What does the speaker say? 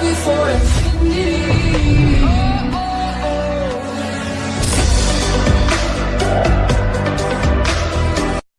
Before you for.